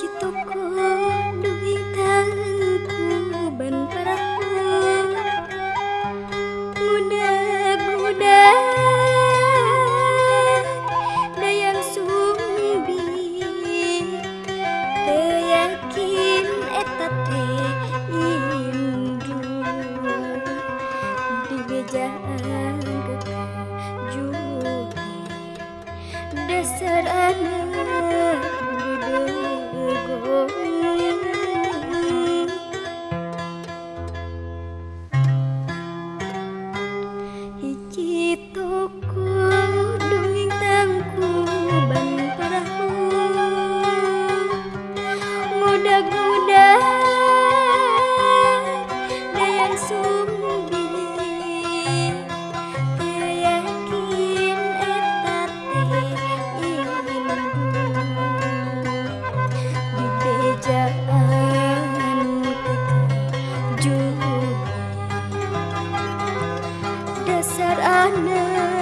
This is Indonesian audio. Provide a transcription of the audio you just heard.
cituku duwi tanganku ban parahu budak-budak dayang sumbi. Teyakin etate indu di bejaan kekajuri dasar anak kekejuhi dasar anak